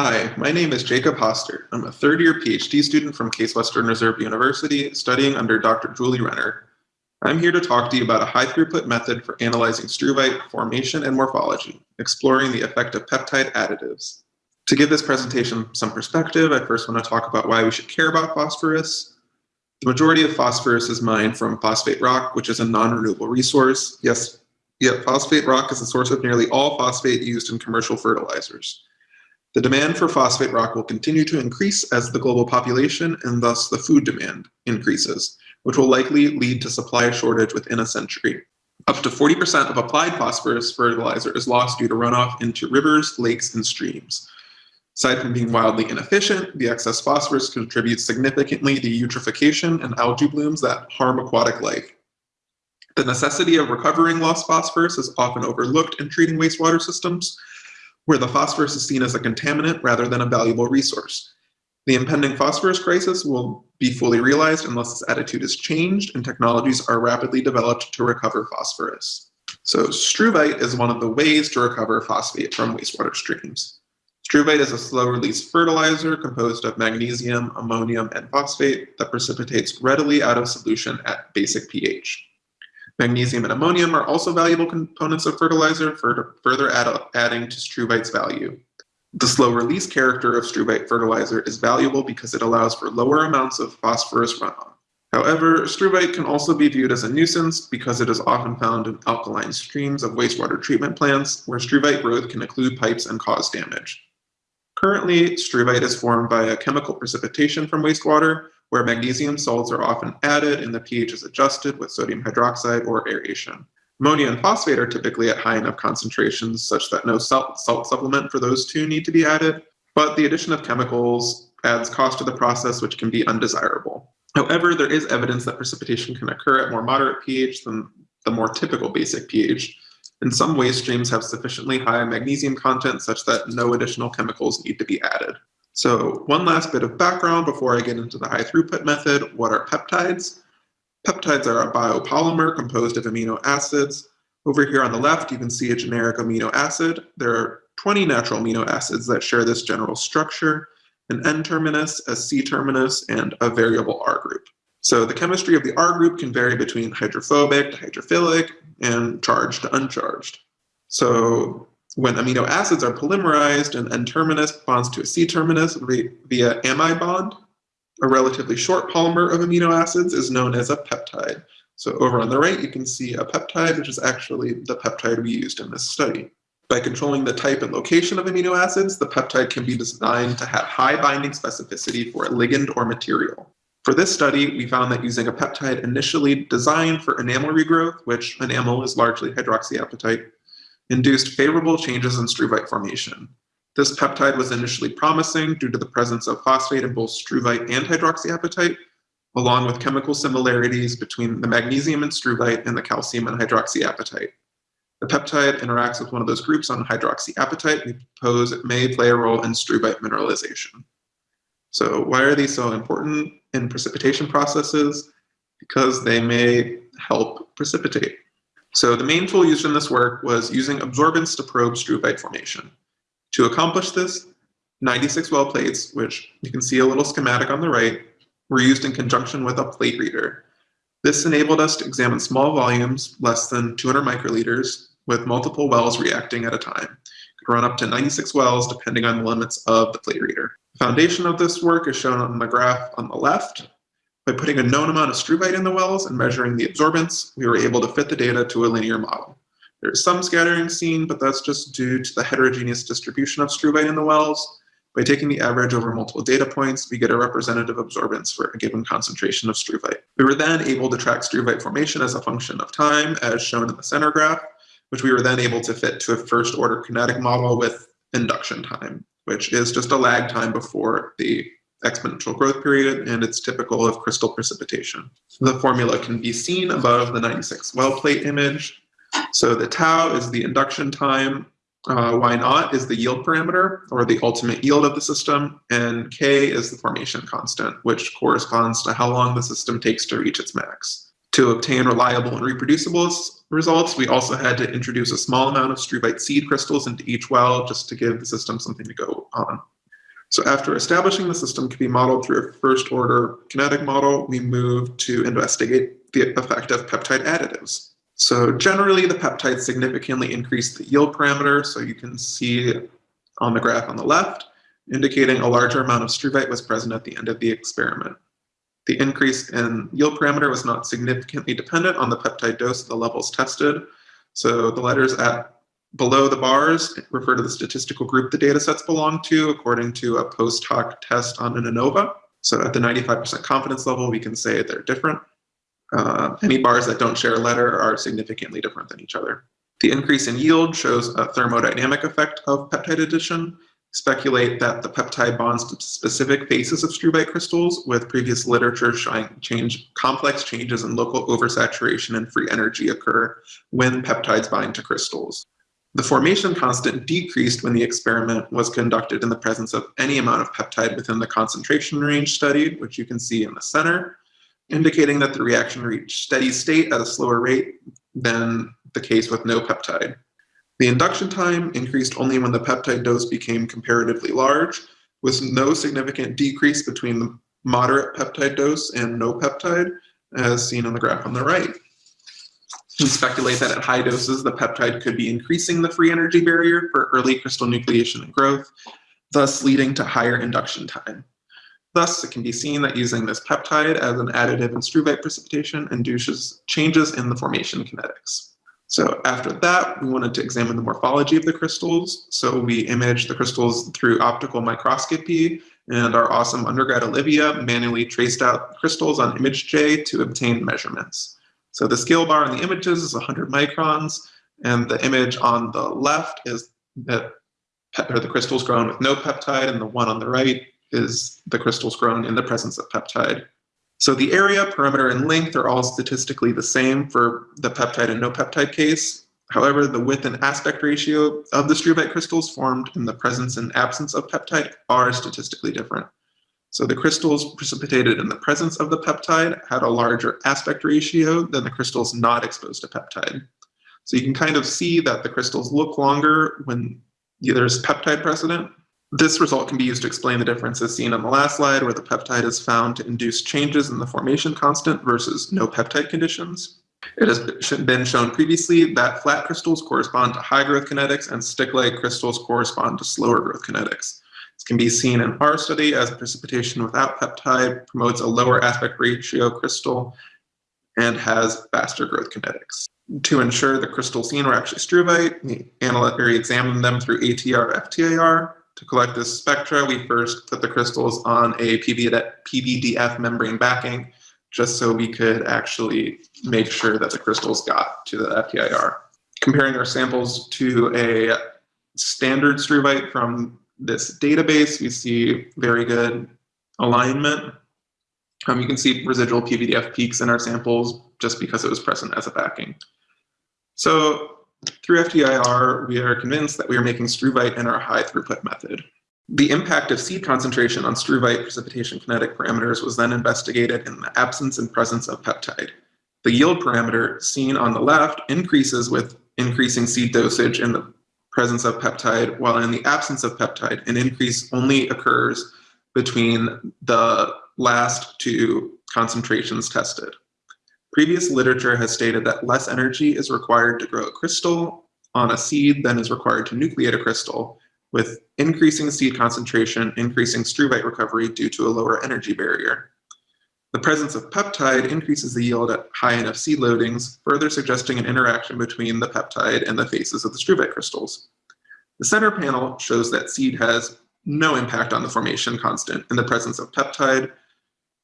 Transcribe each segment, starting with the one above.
Hi, my name is Jacob Hoster. I'm a third year PhD student from Case Western Reserve University studying under Dr. Julie Renner. I'm here to talk to you about a high throughput method for analyzing struvite formation and morphology, exploring the effect of peptide additives. To give this presentation some perspective, I first want to talk about why we should care about phosphorus. The majority of phosphorus is mined from phosphate rock, which is a non-renewable resource. Yes, yet phosphate rock is the source of nearly all phosphate used in commercial fertilizers. The demand for phosphate rock will continue to increase as the global population and thus the food demand increases, which will likely lead to supply shortage within a century. Up to 40% of applied phosphorus fertilizer is lost due to runoff into rivers, lakes, and streams. Aside from being wildly inefficient, the excess phosphorus contributes significantly to eutrophication and algae blooms that harm aquatic life. The necessity of recovering lost phosphorus is often overlooked in treating wastewater systems, where the phosphorus is seen as a contaminant rather than a valuable resource. The impending phosphorus crisis will be fully realized unless this attitude is changed and technologies are rapidly developed to recover phosphorus. So struvite is one of the ways to recover phosphate from wastewater streams. Struvite is a slow-release fertilizer composed of magnesium, ammonium, and phosphate that precipitates readily out of solution at basic pH. Magnesium and ammonium are also valuable components of fertilizer for further add adding to struvite's value. The slow release character of struvite fertilizer is valuable because it allows for lower amounts of phosphorus runoff. However, struvite can also be viewed as a nuisance because it is often found in alkaline streams of wastewater treatment plants where struvite growth can occlude pipes and cause damage. Currently, struvite is formed by a chemical precipitation from wastewater, where magnesium salts are often added and the pH is adjusted with sodium hydroxide or aeration. Ammonia and phosphate are typically at high enough concentrations such that no salt, salt supplement for those two need to be added, but the addition of chemicals adds cost to the process which can be undesirable. However, there is evidence that precipitation can occur at more moderate pH than the more typical basic pH, and some waste streams have sufficiently high magnesium content such that no additional chemicals need to be added. So one last bit of background before I get into the high throughput method. What are peptides? Peptides are a biopolymer composed of amino acids. Over here on the left, you can see a generic amino acid. There are 20 natural amino acids that share this general structure, an N-terminus, a C-terminus, and a variable R group. So the chemistry of the R group can vary between hydrophobic to hydrophilic and charged to uncharged. So when amino acids are polymerized, an N-terminus bonds to a C-terminus via amide bond. A relatively short polymer of amino acids is known as a peptide. So over on the right, you can see a peptide, which is actually the peptide we used in this study. By controlling the type and location of amino acids, the peptide can be designed to have high binding specificity for a ligand or material. For this study, we found that using a peptide initially designed for enamel regrowth, which enamel is largely hydroxyapatite, induced favorable changes in struvite formation. This peptide was initially promising due to the presence of phosphate in both struvite and hydroxyapatite, along with chemical similarities between the magnesium in struvite and the calcium in hydroxyapatite. The peptide interacts with one of those groups on hydroxyapatite. We propose it may play a role in struvite mineralization. So why are these so important in precipitation processes? Because they may help precipitate. So the main tool used in this work was using absorbance to probe struvite formation. To accomplish this, 96 well plates, which you can see a little schematic on the right, were used in conjunction with a plate reader. This enabled us to examine small volumes, less than 200 microliters, with multiple wells reacting at a time. It could run up to 96 wells depending on the limits of the plate reader. The foundation of this work is shown on the graph on the left, by putting a known amount of struvite in the wells and measuring the absorbance, we were able to fit the data to a linear model. There's some scattering seen, but that's just due to the heterogeneous distribution of struvite in the wells. By taking the average over multiple data points, we get a representative absorbance for a given concentration of struvite. We were then able to track struvite formation as a function of time, as shown in the center graph, which we were then able to fit to a first order kinetic model with induction time, which is just a lag time before the exponential growth period, and it's typical of crystal precipitation. The formula can be seen above the 96 well plate image. So the tau is the induction time, uh, y naught is the yield parameter, or the ultimate yield of the system, and k is the formation constant, which corresponds to how long the system takes to reach its max. To obtain reliable and reproducible results, we also had to introduce a small amount of struvite seed crystals into each well just to give the system something to go on. So after establishing the system can be modeled through a first order kinetic model, we move to investigate the effect of peptide additives. So generally the peptides significantly increase the yield parameter. So you can see on the graph on the left, indicating a larger amount of struvite was present at the end of the experiment. The increase in yield parameter was not significantly dependent on the peptide dose the levels tested. So the letters at below the bars refer to the statistical group the data sets belong to according to a post hoc test on an ANOVA. So at the 95% confidence level, we can say they're different. Uh, any bars that don't share a letter are significantly different than each other. The increase in yield shows a thermodynamic effect of peptide addition. Speculate that the peptide bonds to specific faces of struvite crystals, with previous literature showing change, complex changes in local oversaturation and free energy occur when peptides bind to crystals. The formation constant decreased when the experiment was conducted in the presence of any amount of peptide within the concentration range studied, which you can see in the center, indicating that the reaction reached steady state at a slower rate than the case with no peptide. The induction time increased only when the peptide dose became comparatively large, with no significant decrease between the moderate peptide dose and no peptide, as seen on the graph on the right. We speculate that at high doses, the peptide could be increasing the free energy barrier for early crystal nucleation and growth, thus leading to higher induction time. Thus, it can be seen that using this peptide as an additive in struvite precipitation induces changes in the formation kinetics. So after that, we wanted to examine the morphology of the crystals. So we imaged the crystals through optical microscopy, and our awesome undergrad Olivia manually traced out crystals on ImageJ to obtain measurements. So the scale bar in the images is 100 microns, and the image on the left is that or the crystals grown with no peptide, and the one on the right is the crystals grown in the presence of peptide. So the area, perimeter, and length are all statistically the same for the peptide and no peptide case. However, the width and aspect ratio of the struvite crystals formed in the presence and absence of peptide are statistically different. So the crystals precipitated in the presence of the peptide had a larger aspect ratio than the crystals not exposed to peptide. So you can kind of see that the crystals look longer when there's peptide precedent, this result can be used to explain the differences seen on the last slide where the peptide is found to induce changes in the formation constant versus no peptide conditions. It has been shown previously that flat crystals correspond to high growth kinetics and stick-like crystals correspond to slower growth kinetics. This can be seen in our study as precipitation without peptide promotes a lower aspect ratio crystal and has faster growth kinetics. To ensure the crystals seen were actually struvite, we analytically examined them through ATR FTIR to collect this spectra, we first put the crystals on a PVDF membrane backing, just so we could actually make sure that the crystals got to the FTIR. Comparing our samples to a standard struvite from this database, we see very good alignment. Um, you can see residual PVDF peaks in our samples just because it was present as a backing. So through FTIR, we are convinced that we are making struvite in our high throughput method. The impact of seed concentration on struvite precipitation kinetic parameters was then investigated in the absence and presence of peptide. The yield parameter seen on the left increases with increasing seed dosage in the presence of peptide, while in the absence of peptide, an increase only occurs between the last two concentrations tested. Previous literature has stated that less energy is required to grow a crystal on a seed than is required to nucleate a crystal, with increasing seed concentration increasing struvite recovery due to a lower energy barrier. The presence of peptide increases the yield at high enough seed loadings, further suggesting an interaction between the peptide and the faces of the struvite crystals. The center panel shows that seed has no impact on the formation constant in the presence of peptide,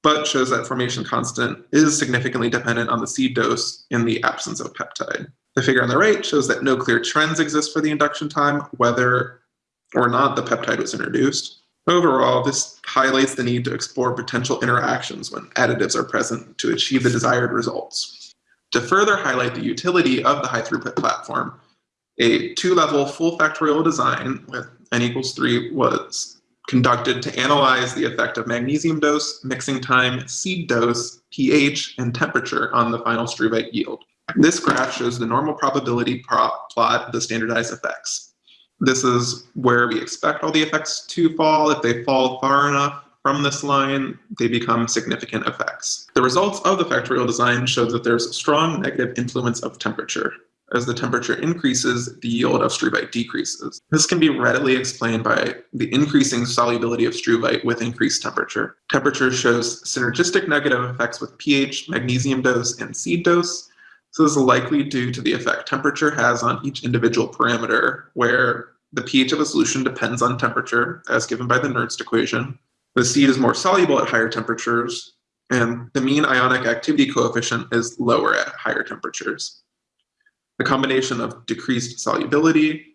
but shows that formation constant is significantly dependent on the seed dose in the absence of peptide. The figure on the right shows that no clear trends exist for the induction time, whether or not the peptide was introduced. Overall, this highlights the need to explore potential interactions when additives are present to achieve the desired results. To further highlight the utility of the high throughput platform, a two-level full factorial design with n equals 3 was conducted to analyze the effect of magnesium dose, mixing time, seed dose, pH, and temperature on the final struvite yield. This graph shows the normal probability plot of the standardized effects. This is where we expect all the effects to fall. If they fall far enough from this line, they become significant effects. The results of the factorial design showed that there's a strong negative influence of temperature. As the temperature increases, the yield of struvite decreases. This can be readily explained by the increasing solubility of struvite with increased temperature. Temperature shows synergistic negative effects with pH, magnesium dose, and seed dose. So this is likely due to the effect temperature has on each individual parameter, where the pH of a solution depends on temperature, as given by the Nernst equation. The seed is more soluble at higher temperatures, and the mean ionic activity coefficient is lower at higher temperatures. The combination of decreased solubility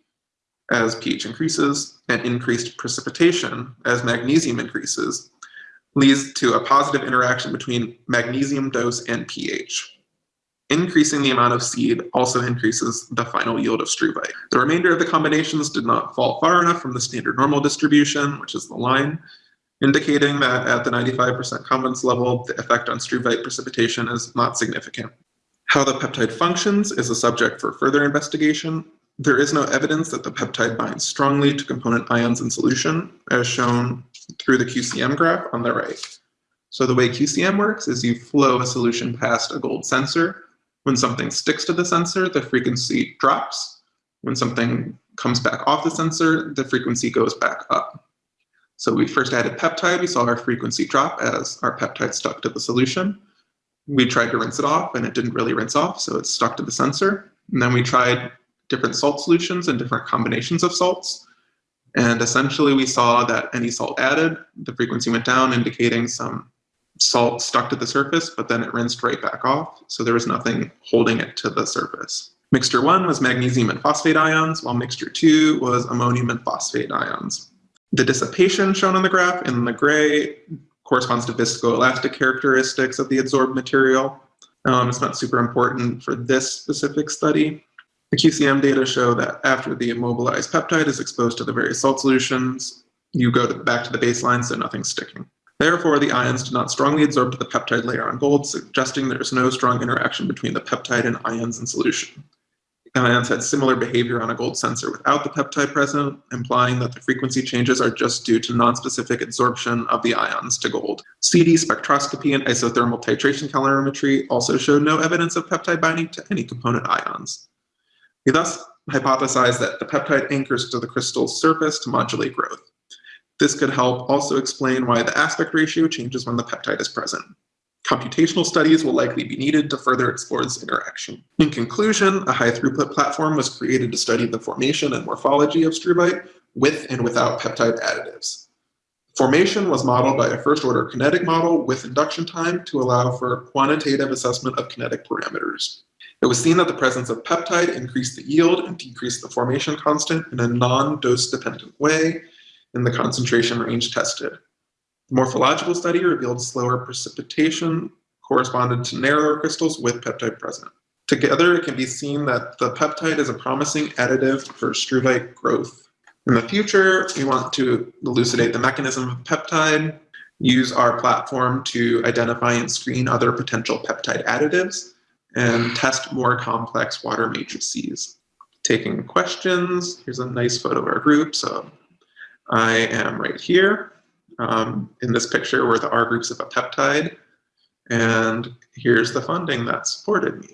as pH increases and increased precipitation as magnesium increases leads to a positive interaction between magnesium dose and pH. Increasing the amount of seed also increases the final yield of struvite. The remainder of the combinations did not fall far enough from the standard normal distribution, which is the line, indicating that at the 95% confidence level, the effect on struvite precipitation is not significant. How the peptide functions is a subject for further investigation. There is no evidence that the peptide binds strongly to component ions in solution, as shown through the QCM graph on the right. So the way QCM works is you flow a solution past a gold sensor. When something sticks to the sensor, the frequency drops. When something comes back off the sensor, the frequency goes back up. So we first added peptide, we saw our frequency drop as our peptide stuck to the solution we tried to rinse it off and it didn't really rinse off, so it stuck to the sensor. And then we tried different salt solutions and different combinations of salts. And essentially we saw that any salt added, the frequency went down, indicating some salt stuck to the surface, but then it rinsed right back off. So there was nothing holding it to the surface. Mixture one was magnesium and phosphate ions, while mixture two was ammonium and phosphate ions. The dissipation shown on the graph in the gray corresponds to viscoelastic characteristics of the adsorbed material. Um, it's not super important for this specific study. The QCM data show that after the immobilized peptide is exposed to the various salt solutions, you go to, back to the baseline, so nothing's sticking. Therefore, the ions do not strongly adsorb to the peptide layer on gold, suggesting there is no strong interaction between the peptide and ions in solution. The ions had similar behavior on a gold sensor without the peptide present, implying that the frequency changes are just due to nonspecific adsorption of the ions to gold. CD spectroscopy and isothermal titration calorimetry also showed no evidence of peptide binding to any component ions. We thus hypothesized that the peptide anchors to the crystal's surface to modulate growth. This could help also explain why the aspect ratio changes when the peptide is present. Computational studies will likely be needed to further explore this interaction. In conclusion, a high throughput platform was created to study the formation and morphology of struvite with and without peptide additives. Formation was modeled by a first order kinetic model with induction time to allow for quantitative assessment of kinetic parameters. It was seen that the presence of peptide increased the yield and decreased the formation constant in a non-dose dependent way in the concentration range tested. The morphological study revealed slower precipitation corresponded to narrower crystals with peptide present. Together, it can be seen that the peptide is a promising additive for struvite growth. In the future, we want to elucidate the mechanism of peptide, use our platform to identify and screen other potential peptide additives, and test more complex water matrices. Taking questions, here's a nice photo of our group. So I am right here. Um, in this picture were the R groups of a peptide, and here's the funding that supported me.